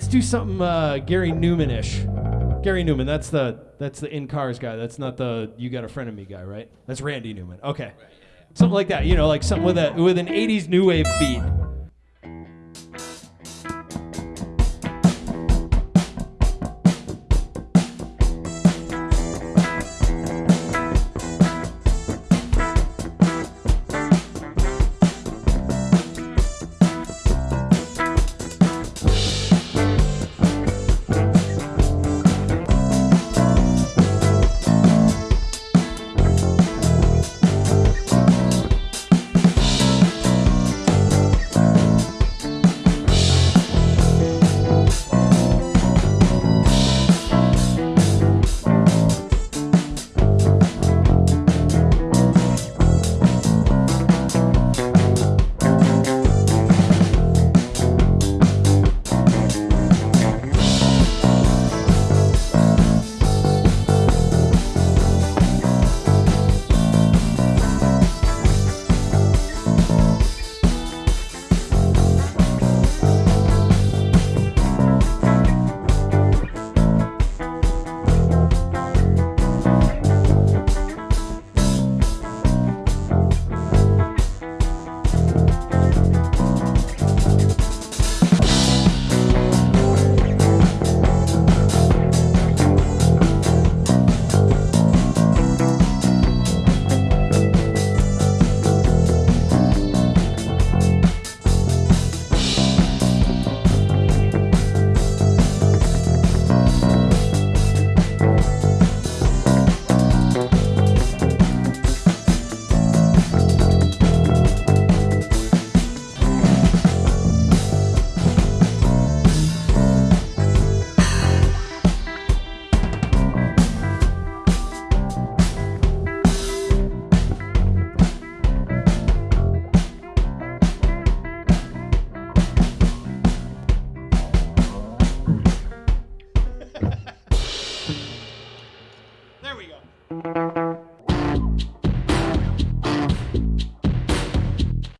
Let's do something uh, Gary Numan-ish. Gary Numan, that's the that's the in cars guy. That's not the you got a friend of me guy, right? That's Randy Newman. Okay, something like that. You know, like something with a with an '80s new wave beat.